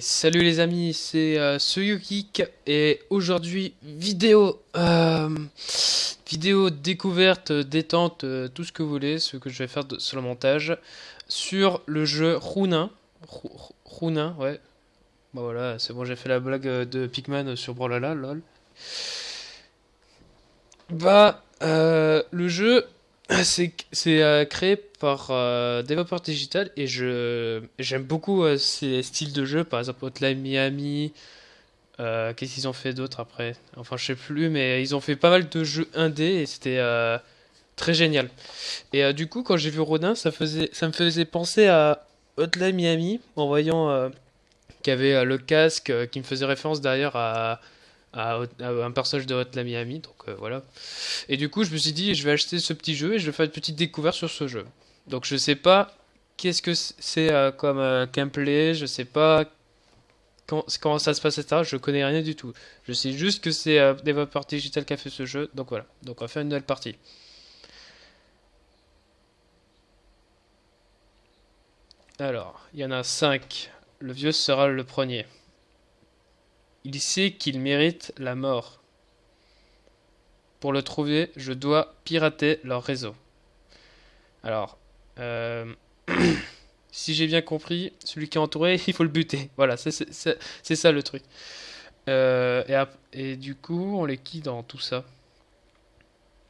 Salut les amis, c'est euh, Soyukik et aujourd'hui vidéo euh, vidéo découverte, détente, euh, tout ce que vous voulez, ce que je vais faire de, sur le montage sur le jeu Runin. Runin, ouais. Bah voilà, c'est bon, j'ai fait la blague euh, de Pikmin sur Brawlhalla, lol. Bah, le jeu c'est c'est, euh, créé par euh, développeur digital et je j'aime beaucoup euh, ces styles de jeu, par exemple Hotline Miami. euh, qu'est-ce qu'ils ont fait d'autre après? Enfin, je sais plus, mais ils ont fait pas mal de jeux indés et c'était très génial. Et du coup, quand j'ai vu Rodin, ça me faisait penser à Hotline Miami en voyant qu'il y avait le casque qui me faisait référence d'ailleurs à, à, un personnage de Hotline Miami. Donc euh, voilà. Et du coup, je me suis dit, je vais acheter ce petit jeu et je vais faire une petite découverte sur ce jeu. Donc je sais pas qu'est-ce que c'est euh, comme euh, gameplay, je sais pas comment, ça se passe, etc. Je connais rien du tout. Je sais juste que c'est développeur digital qui a fait ce jeu. Donc voilà. Donc on va faire une nouvelle partie. Alors, il y en a 5. Le vieux sera le premier. Il sait qu'il mérite la mort. Pour le trouver, je dois pirater leur réseau. Alors, euh, si j'ai bien compris, celui qui est entouré, il faut le buter. Voilà, c'est ça le truc. Euh, et, du coup, on les qui dans tout ça?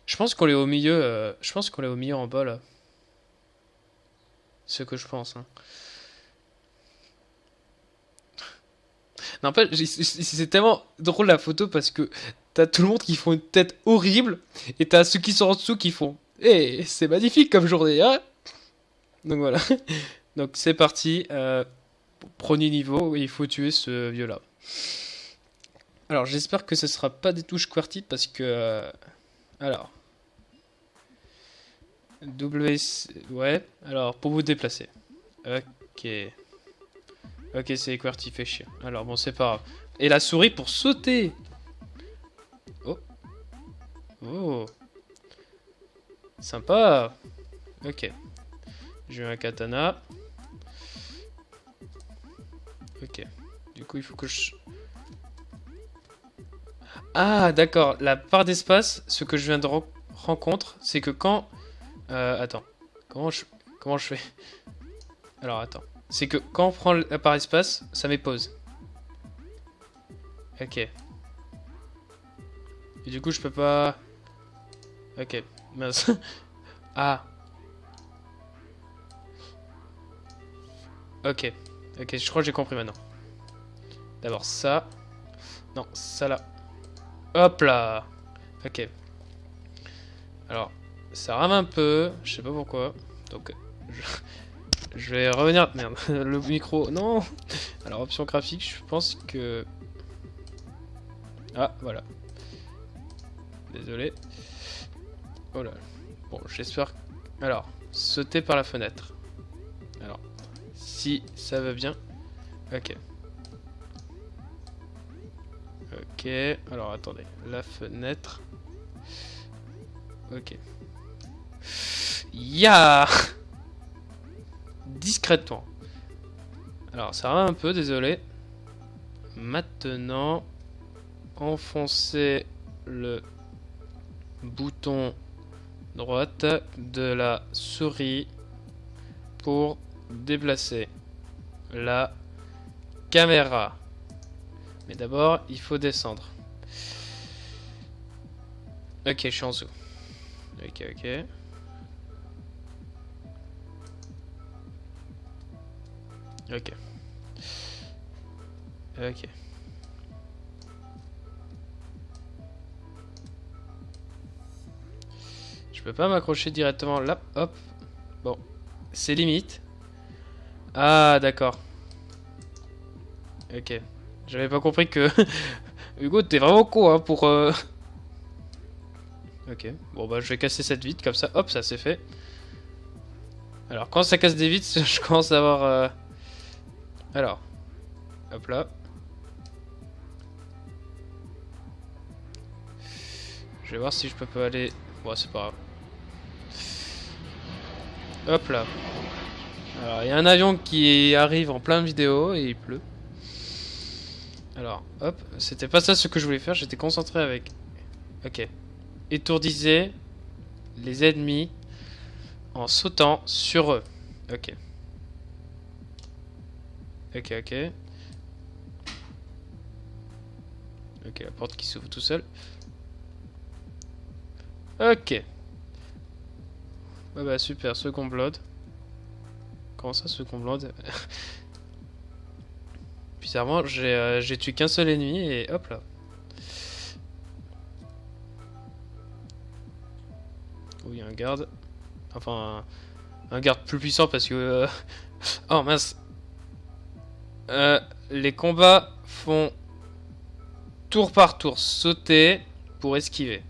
Je pense qu'on est au milieu. euh, je pense qu'on est au milieu en bas là. Ce que je pense. Hein. J'ai- c'est tellement drôle la photo parce que t'as tout le monde qui font une tête horrible et t'as ceux qui sont en dessous qui font. Eh, c'est magnifique comme journée, hein? Donc voilà. Donc c'est parti. Euh, premier niveau, il faut tuer ce vieux-là. Alors j'espère que ce sera pas des touches QWERTY parce que. euh, alors. W. Ouais. Alors pour vous déplacer. Ok. Ok, c'est QWERTY, fait chier. Alors bon, c'est pas grave. Et la souris pour sauter. Oh. Oh. Sympa. Ok. J'ai un katana. Ok. Du coup, il faut que je... Ah, d'accord. La part d'espace, ce que je viens de ren- rencontre, c'est que quand... Euh, attends. Comment je... Comment je fais? Alors, attends. C'est que quand on prend la part d'espace, ça met pause. Ok. Et du coup, je peux pas... Ok. Mince. ah. Ok. Ok, je crois que j'ai compris maintenant. D'abord ça. Non, ça là. Hop là. Ok. Alors, ça rame un peu. Je sais pas pourquoi. Donc, je vais revenir. Merde, le micro. Non. Alors, option graphique, je pense que. Ah, voilà. Désolé. Oh là. Bon, j'espère. Alors, sauter par la fenêtre. Alors, si ça va bien. Ok. Ok. Alors, attendez. La fenêtre. Ok. Ya Discrètement. Alors, ça va un peu, désolé. Maintenant, enfoncer le bouton droite de la souris pour déplacer la caméra. Mais d'abord, il faut descendre. Ok, je suis en dessous. Ok, ok. Ok. Ok. Je peux pas m'accrocher directement là. Hop. Bon. C'est limite. Ah, d'accord. Ok. J'avais pas compris que... Hugo, t'es vraiment con, hein, pour... euh, Ok. Bon, bah, je vais casser cette vitre, comme ça. Hop, ça c'est fait. Alors, quand ça casse des vitres, je commence à avoir... euh, Alors. Hop là. Je vais voir si je peux pas aller... Bon, c'est pas grave. Hop là. Alors, il y a un avion qui arrive en plein vidéo et il pleut. Alors, hop, c'était pas ça ce que je voulais faire, j'étais concentré avec... Ok. Étourdissez les ennemis en sautant sur eux. Ok. Ok, ok. Ok, la porte qui s'ouvre tout seul. Ok. Ouais bah super, second blood. Comment ça, second blood Bizarrement, euh, j'ai tué qu'un seul ennemi et hop là. Oui, un garde. Enfin, un, garde plus puissant parce que... Euh, oh mince. Euh, les combats font tour par tour sauter pour esquiver.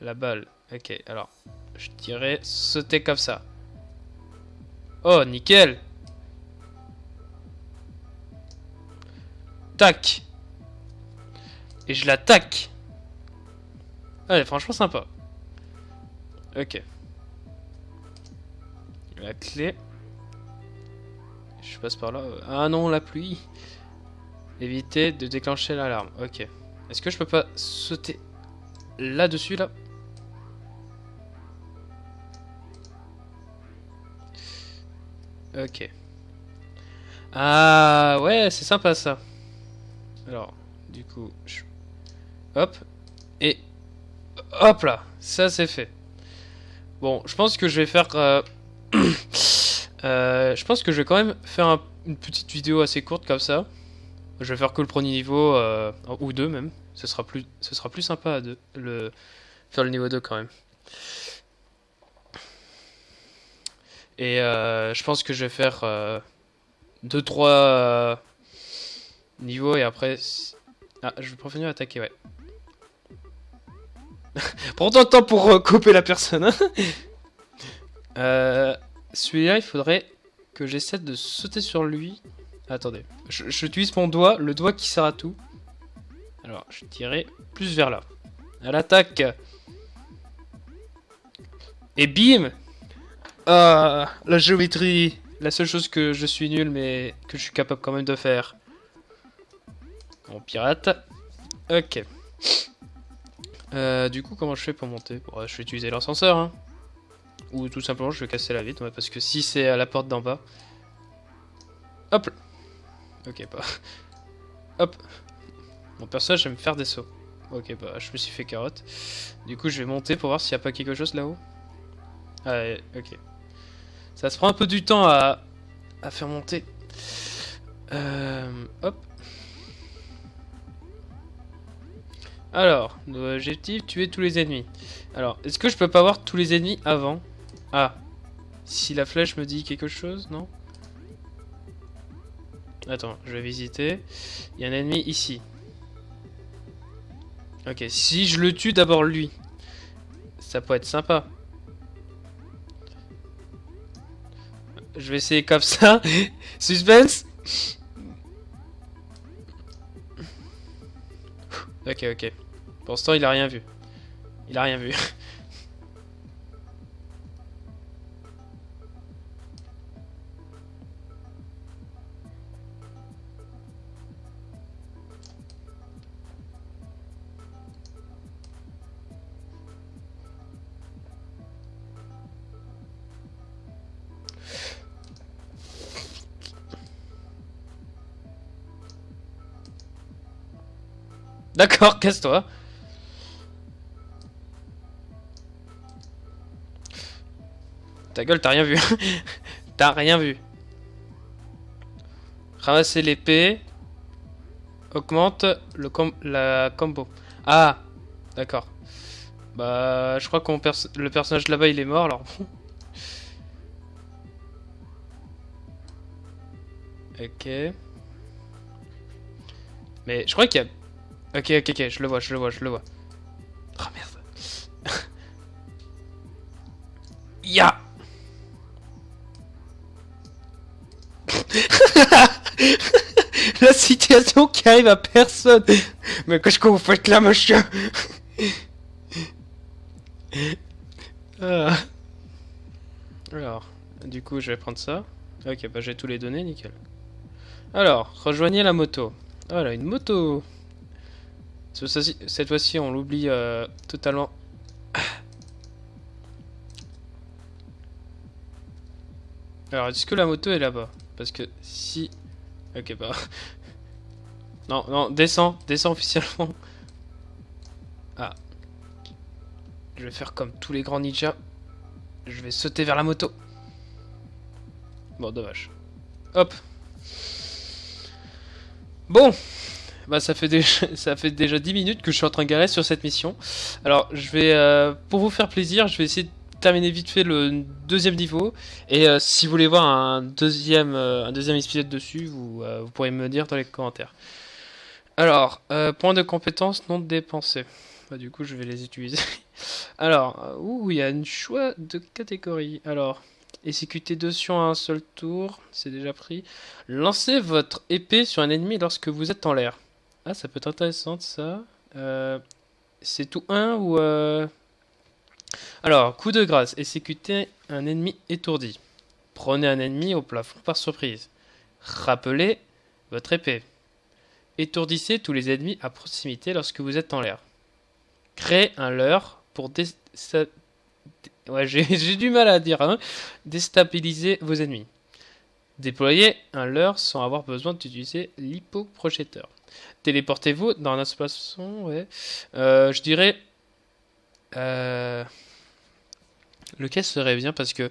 La balle. Ok, alors, je dirais sauter comme ça. Oh, nickel Tac Et je l'attaque Allez, franchement sympa. Ok. La clé. Je passe par là. Ah non, la pluie. Éviter de déclencher l'alarme. Ok. Est-ce que je peux pas sauter là-dessus, là, Ok. Ah ouais, c'est sympa ça. Alors, du coup, hop, et hop là, ça c'est fait. Bon, je pense que je vais faire... Euh, je pense que je vais quand même faire une petite vidéo assez courte comme ça. Je vais faire que le premier niveau, euh, ou deux même. Ce sera plus, ce sera plus sympa de le, faire le niveau 2 quand même. Et je pense que je vais faire 2-3 niveaux et après ah, je vais prévenir attaquer, ouais. Prends ton temps pour euh, couper la personne. Hein. Celui-là, il faudrait que j'essaie de sauter sur lui. Attendez, j'utilise mon doigt, le doigt qui sert à tout. Alors, je tirerai plus vers là. À l'attaque. Et bim Ah, la géométrie. La seule chose que je suis nul, mais que je suis capable quand même de faire. On pirate. Ok. Euh, du coup, comment je fais pour monter? Je vais utiliser l'ascenseur. Hein. Ou tout simplement, je vais casser la vitre. parce que si c'est à la porte d'en bas... Hop Ok, pas... Hop Mon personnage j'aime faire des sauts. Ok, bah, je me suis fait carotte. Du coup, je vais monter pour voir s'il n'y a pas quelque chose là-haut. Ah, ok. Ça se prend un peu du temps à, à faire monter. Euh, hop. Alors, objectif, tuer tous les ennemis. Alors, est-ce que je peux pas voir tous les ennemis avant? Ah. Si la flèche me dit quelque chose, non Attends, je vais visiter. Il y a un ennemi ici. Ok, si je le tue d'abord lui, ça peut être sympa. Je vais essayer comme ça. Suspense Ok, ok. Pour l'instant, il a rien vu. Il a rien vu. D'accord, casse-toi. Ta gueule, t'as rien vu. t'as rien vu. Ramasser l'épée. Augmente le la combo. Ah, d'accord. Bah, je crois que le personnage là-bas, il est mort, alors ok. Mais je crois qu'il y a... Ok, ok, ok, je le vois, je le vois, je le vois. Oh merde. Ya La situation qui arrive à personne. Mais qu'est-ce que vous faites là, monsieur? Ah. Alors, du coup, je vais prendre ça. Ok, bah j'ai tous les données, nickel. Alors, rejoignez la moto. Voilà, une moto. Cette fois-ci, on l'oublie euh, totalement. Alors, est-ce que la moto est là-bas? Parce que si... Ok, bah... Non, non, descends, descends officiellement. Ah. Je vais faire comme tous les grands ninjas. Je vais sauter vers la moto. Bon, dommage. Hop. Bon. Bah ça fait déjà ça fait déjà 10 minutes que je suis en train de garer sur cette mission. Alors je vais euh, pour vous faire plaisir, je vais essayer de terminer vite fait le deuxième niveau et euh, si vous voulez voir un deuxième euh, un deuxième épisode dessus, vous, vous pourrez me dire dans les commentaires. Alors, point de compétence non dépensé. Bah, du coup, je vais les utiliser. Alors, ouh, il y a un choix de catégorie. Alors, Exécutez deux sur un seul tour, c'est déjà pris. Lancez votre épée sur un ennemi lorsque vous êtes en l'air. Ah, ça peut être intéressant ça. Euh, c'est tout un ou... Euh... Alors, coup de grâce. Exécutez un ennemi étourdi. Prenez un ennemi au plafond par surprise. Rappelez votre épée. Étourdissez tous les ennemis à proximité lorsque vous êtes en l'air. Créez un leurre pour. Hein. Déstabiliser vos ennemis. Déployez un leurre sans avoir besoin d'utiliser l'hypoprojecteur. Téléportez-vous dans un espace. Ouais. Euh, je dirais. Euh, lequel serait bien parce que.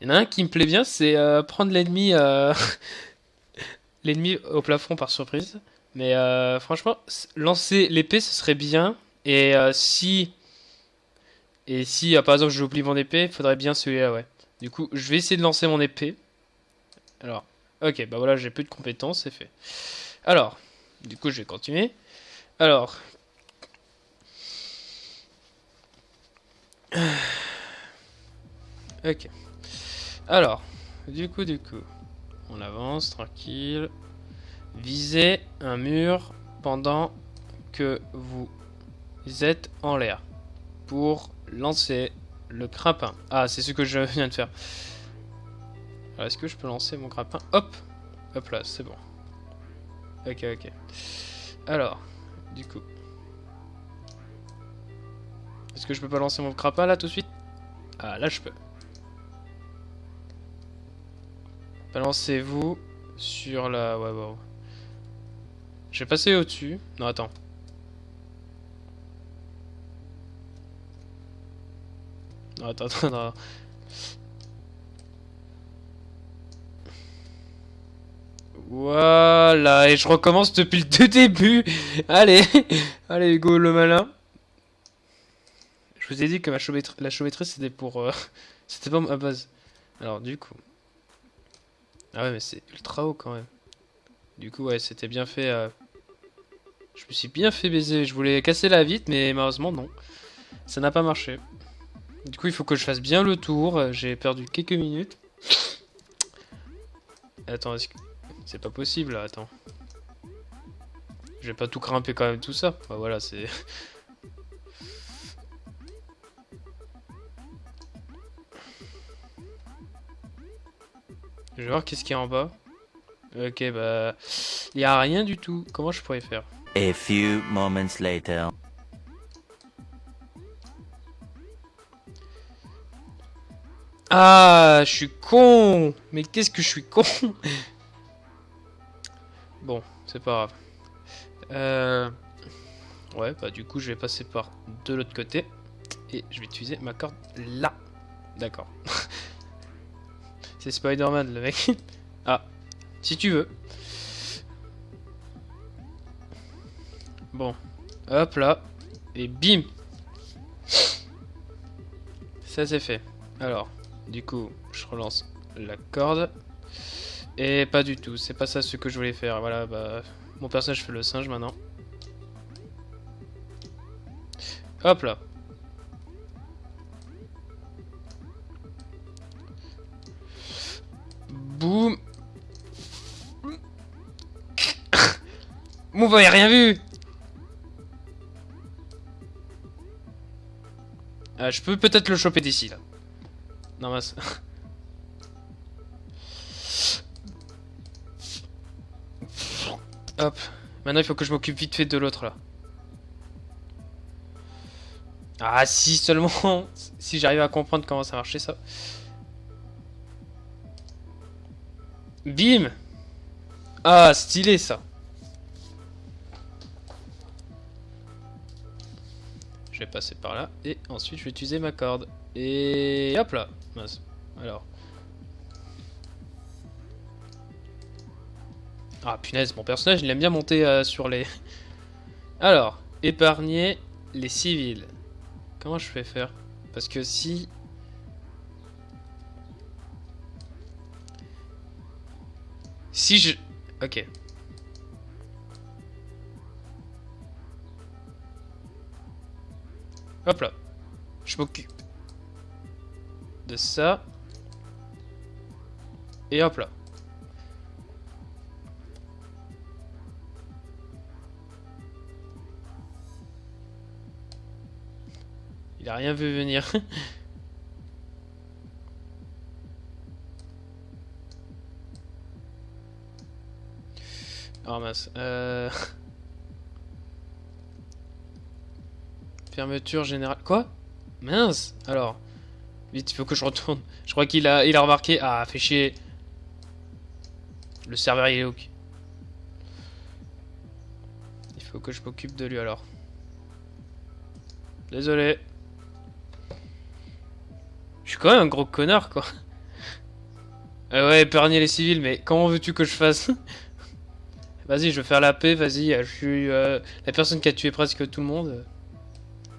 Il y en a un qui me plaît bien, c'est euh, prendre l'ennemi. l'ennemi au plafond par surprise. Mais franchement, lancer l'épée, ce serait bien. Et si et si, par exemple, j'oublie mon épée, il faudrait bien celui-là, ouais. Du coup, je vais essayer de lancer mon épée. Alors, ok, bah voilà, j'ai plus de compétences, c'est fait. Alors, du coup, je vais continuer. Alors... Ok. Alors, du coup, du coup, on avance tranquille. Visez un mur pendant que vous êtes en l'air pour lancer le crapin. Ah, c'est ce que je viens de faire. Est-ce que je peux lancer mon crapin Hop Hop là, c'est bon. Ok, ok. Alors, du coup... Est-ce que je peux pas lancer mon crapin là tout de suite? Ah, là je peux. Balancez-vous sur la... Ouais, bon. Je vais passer au-dessus. Non, attends. Attends, attends, Voilà, et je recommence depuis le début. Allez, allez Hugo le malin. Je vous ai dit que la chaumetterie c'était pour... Euh, c'était pas ma base. Alors du coup... Ah ouais mais c'est ultra haut quand même. Du coup ouais c'était bien fait... Euh, je me suis bien fait baiser. Je voulais casser la vitre mais malheureusement non. Ça n'a pas marché. Du coup, il faut que je fasse bien le tour. J'ai perdu quelques minutes. Attends, est-ce que... C'est pas possible, là, attends. Je vais pas tout grimper quand même tout ça. Bah, voilà, c'est... Je vais voir qu'est-ce qu'il y a en bas. Ok, bah... Il y a rien du tout. Comment je pourrais faire? A few moments later. Ah, je suis con Mais qu'est-ce que je suis con? Bon, c'est pas grave. Euh... Ouais, bah du coup, je vais passer par de l'autre côté. Et je vais utiliser ma corde là. D'accord. c'est Spider-Man, le mec. ah, si tu veux. Bon, hop là. Et bim Ça c'est fait. Alors, du coup, je relance la corde. Et pas du tout, c'est pas ça ce que je voulais faire. Voilà, bah, mon personnage fait le singe maintenant. Hop là. Boum. Mon avez rien vu ah, Je peux peut-être le choper d'ici là. Non, mais... Hop. Maintenant, il faut que je m'occupe vite fait de l'autre, là. Ah, si seulement... si j'arrive à comprendre comment ça marchait, ça. Bim Ah, stylé, ça. Je vais passer par là. Et ensuite, je vais utiliser ma corde. Et hop là. Alors. Ah punaise, mon personnage il aime bien monter euh, sur les... Alors, épargner les civils. Comment je vais faire? Parce que si... Si je... Ok. Hop là. Je m'occupe de ça. Et hop là. Rien vu venir. oh mince. Euh... Fermeture générale. Quoi? Mince Alors. Vite, il faut que je retourne. Je crois qu'il a, il a remarqué. Ah, fait chier. Le serveur il est où? Il faut que je m'occupe de lui alors. Désolé. Je suis quand même un gros connard quoi. Euh, ouais, épargner les civils, mais comment veux-tu que je fasse Vas-y, je vais faire la paix, vas-y. Je suis euh, la personne qui a tué presque tout le monde.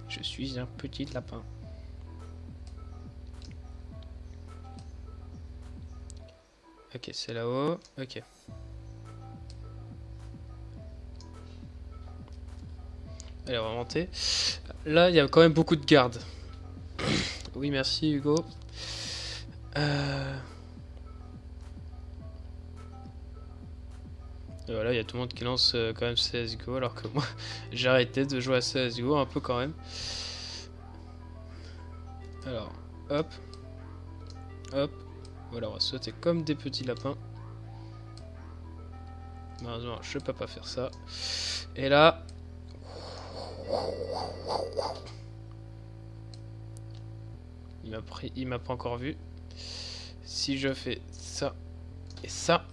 Je suis un petit lapin. Ok, c'est là-haut. Ok. Allez, on va monter. Là, il y a quand même beaucoup de gardes. Oui, merci Hugo. Euh... Et voilà, il y a tout le monde qui lance euh, quand même CSGO, alors que moi, j'ai arrêté de jouer à CSGO un peu quand même. Alors, hop. Hop. Voilà, on va sauter comme des petits lapins. Malheureusement, je peux pas faire ça. Et là... Il m'a pas encore vu. Si je fais ça et ça...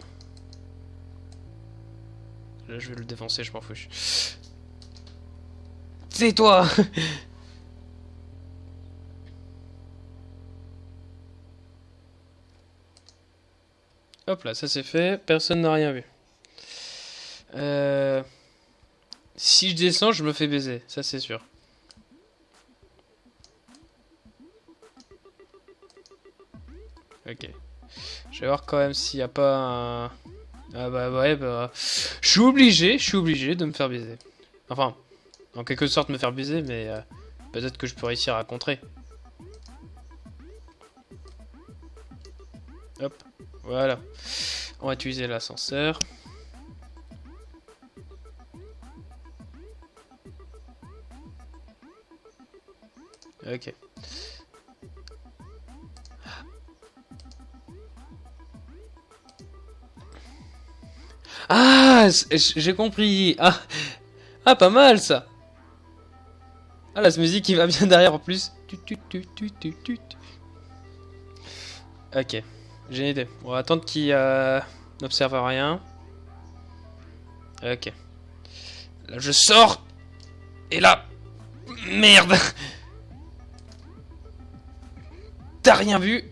Là, je vais le défoncer, je m'en fiche. C'est toi Hop là, ça c'est fait. Personne n'a rien vu. Euh... Si je descends, je me fais baiser. Ça c'est sûr. Ok. Je vais voir quand même s'il n'y a pas un... Ah bah ouais, bah... Je suis obligé, je suis obligé de me faire baiser. Enfin, en quelque sorte me faire baiser, mais euh, peut-être que je peux réussir à contrer. Hop. Voilà. On va utiliser l'ascenseur. Ok. Ah, j'ai compris. Ah. ah, pas mal ça. Ah, la musique qui va bien derrière en plus. Ok. J'ai une idée. On va attendre qu'il euh, n'observe rien. Ok. Là, je sors. Et là... Merde T'as rien vu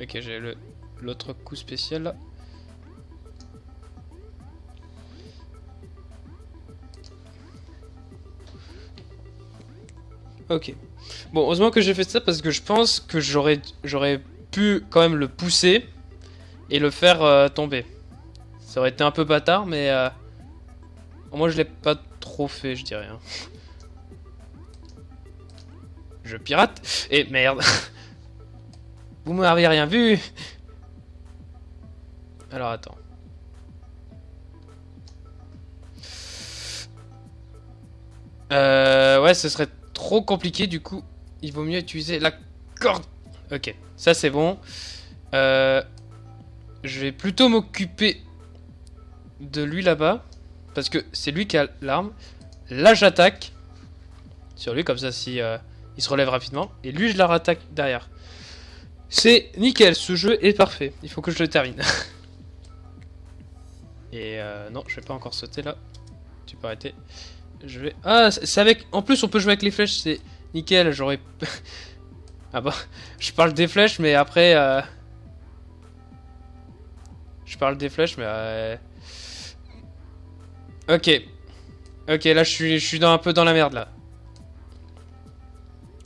Ok, j'ai le l'autre coup spécial. Ok. Bon, heureusement que j'ai fait ça parce que je pense que j'aurais j'aurais pu quand même le pousser et le faire euh, tomber. Ça aurait été un peu bâtard, mais euh, moi je l'ai pas trop fait, je dirais. Hein. Je pirate et merde. Vous m'avez rien vu. Alors attends. Euh, ouais, ce serait trop compliqué, du coup, il vaut mieux utiliser la corde. Ok, ça c'est bon. Euh, je vais plutôt m'occuper de lui là-bas. Parce que c'est lui qui a l'arme. Là, j'attaque. Sur lui, comme ça, si euh, il se relève rapidement. Et lui, je la rattaque derrière. C'est nickel, ce jeu est parfait. Il faut que je le termine. Et euh, non, je vais pas encore sauter là. Tu peux arrêter. Je vais... Ah, c'est avec... En plus, on peut jouer avec les flèches, c'est nickel. J'aurais... ah bah, je parle des flèches, mais après... Euh, je parle des flèches, mais... Euh, ok. Ok, là, je suis, je suis un peu dans la merde, là.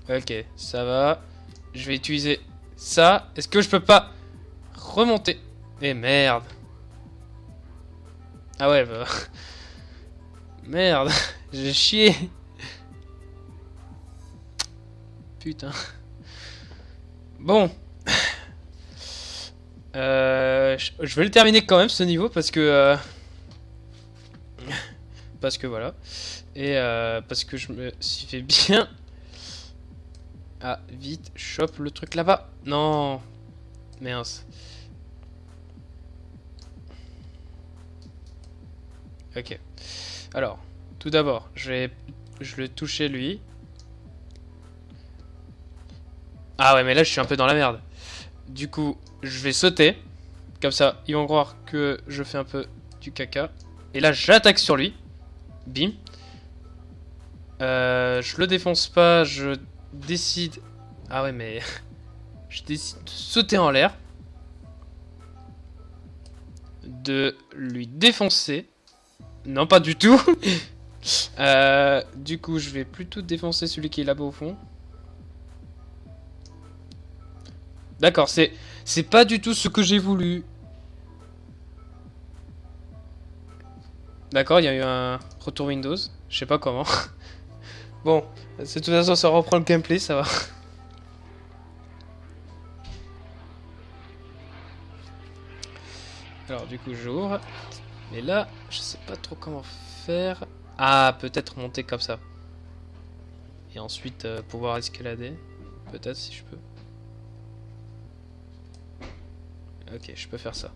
Ok, ça va. Je vais utiliser ça. Est-ce que je peux pas remonter? Eh merde. Ah ouais, bah... Merde, j'ai chié. Putain. Bon. Euh, je vais le terminer quand même ce niveau parce que... Euh, parce que voilà. Et euh, parce que je me suis fait bien... Ah, vite, chope le truc là-bas. Non. Mince. Ok. Alors, tout d'abord, je vais, je vais toucher lui. Ah ouais, mais là, je suis un peu dans la merde. Du coup, je vais sauter. Comme ça, ils vont croire que je fais un peu du caca. Et là, j'attaque sur lui. Bim. Euh, je le défonce pas, je décide... Ah ouais, mais... je décide de sauter en l'air. De lui défoncer. Non, pas du tout. euh, du coup, je vais plutôt défoncer celui qui est là-bas au fond. D'accord, c'est c'est pas du tout ce que j'ai voulu. D'accord, il y a eu un retour Windows. Je sais pas comment. bon, de toute façon, ça reprend le gameplay, ça va. Alors, du coup, j'ouvre. Mais là, je sais pas trop comment faire. Ah, peut-être monter comme ça. Et ensuite euh, pouvoir escalader. Peut-être si je peux. Ok, je peux faire ça.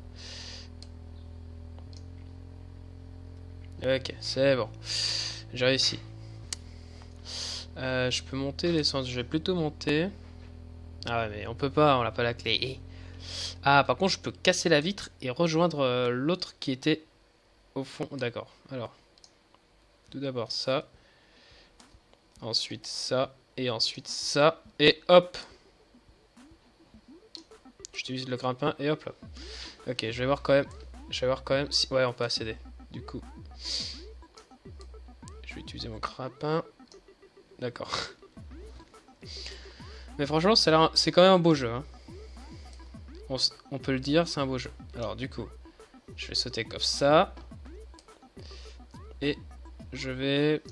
Ok, c'est bon. J'ai réussi. Euh, je peux monter les sens. Je vais plutôt monter. Ah ouais, mais on peut pas, on n'a pas la clé. Ah, par contre, je peux casser la vitre et rejoindre euh, l'autre qui était au fond, d'accord. Alors, tout d'abord ça. Ensuite ça. Et ensuite ça. Et hop J'utilise le grimpin et hop là. Ok, je vais voir quand même. Je vais voir quand même si... Ouais, on peut accéder. Du coup. Je vais utiliser mon grimpin. D'accord. Mais franchement, c'est quand même un beau jeu. Hein. On, on peut le dire, c'est un beau jeu. Alors du coup, je vais sauter comme ça. Et je vais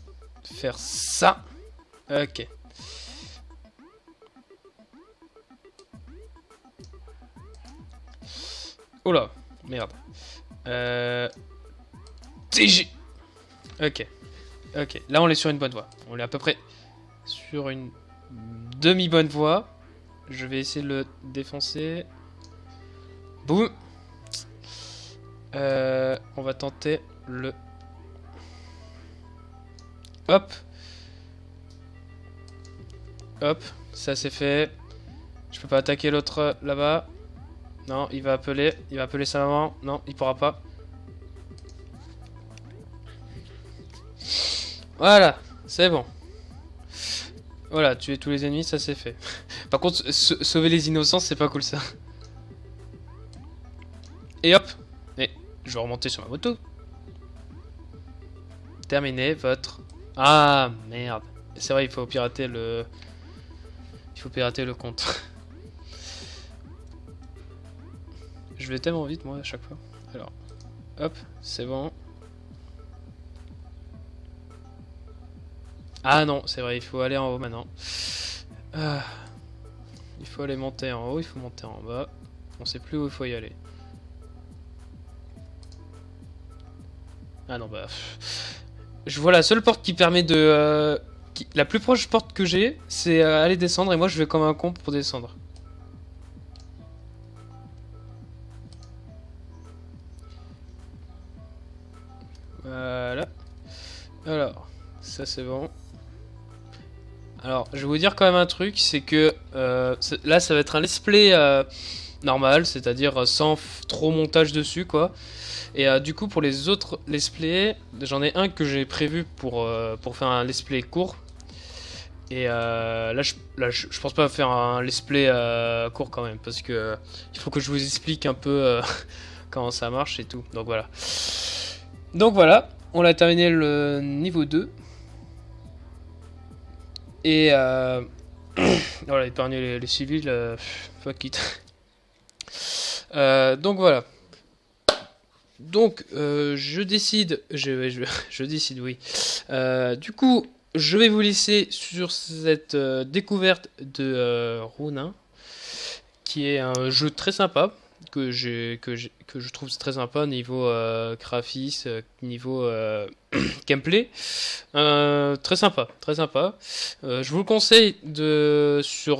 faire ça. Ok. Oula, merde. Euh... TG Ok. Ok, là on est sur une bonne voie. On est à peu près sur une demi-bonne voie. Je vais essayer de le défoncer. Boum euh, On va tenter le Hop. Hop, ça c'est fait. Je peux pas attaquer l'autre là-bas. Non, il va appeler. Il va appeler sa maman. Non, il pourra pas. Voilà, c'est bon. Voilà, tuer tous les ennemis, ça c'est fait. Par contre, sauver les innocents, c'est pas cool ça. Et hop Et je vais remonter sur ma moto. Terminer votre ah, merde. C'est vrai, il faut pirater le... Il faut pirater le compte. Je vais tellement vite, moi, à chaque fois. Alors, hop, c'est bon. Ah non, c'est vrai, il faut aller en haut maintenant. Ah. Il faut aller monter en haut, il faut monter en bas. On sait plus où il faut y aller. Ah non, bah... Je vois la seule porte qui permet de... Euh, la plus proche porte que j'ai, c'est euh, aller descendre, et moi je vais comme un con pour descendre. Voilà. Alors, ça c'est bon. Alors, je vais vous dire quand même un truc, c'est que euh, là ça va être un let's play normal, c'est-à-dire sans trop montage dessus, quoi. Et euh, du coup, pour les autres let's play, j'en ai un que j'ai prévu pour, euh, pour faire un let's play court. Et euh, là, je, là je, je pense pas faire un let's play court quand même, parce que il faut que je vous explique un peu comment ça marche et tout. Donc voilà. Donc voilà, on a terminé le niveau 2. Et voilà, épargner les, les civils, fuck it. Donc voilà. Donc euh, je décide, je, décide, oui. Euh, du coup, je vais vous laisser sur cette euh, découverte de Ronin, qui est un jeu très sympa que je trouve très sympa niveau graphisme, niveau gameplay. Très sympa, très sympa. Je vous le conseille de sur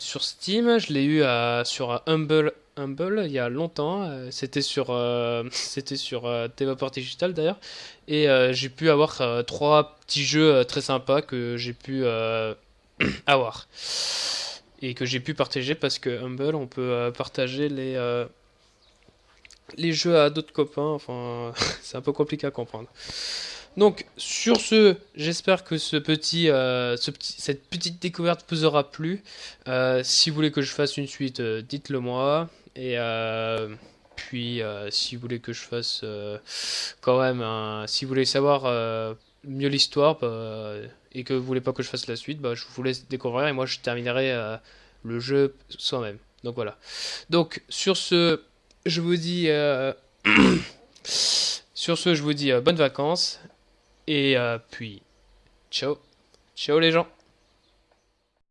sur Steam. Je l'ai eu à, sur Humble Humble il y a longtemps. Euh, C'était sur euh, c'était sur euh, Digital d'ailleurs. Et euh, j'ai pu avoir trois petits jeux très sympas que j'ai pu avoir et que j'ai pu partager parce que Humble on peut partager les les jeux à d'autres copains. Enfin, c'est un peu compliqué à comprendre. Donc, sur ce, j'espère que ce petit, ce petit, cette petite découverte vous aura plu. Si vous voulez que je fasse une suite, dites-le moi. Et euh, puis, euh, si vous voulez que je fasse euh, quand même si vous voulez savoir mieux l'histoire bah, et que vous voulez pas que je fasse la suite, bah, je vous laisse découvrir et moi je terminerai le jeu soi-même. Donc voilà. Donc sur ce, je vous dis, sur ce, je vous dis bonnes vacances et puis ciao, ciao les gens.